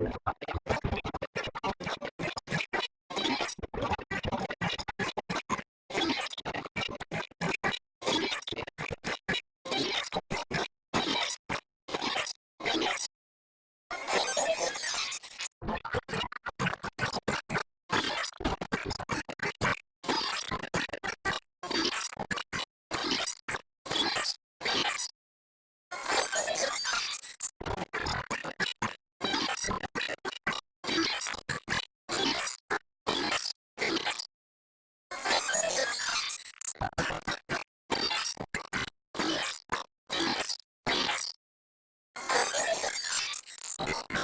batalla Yes.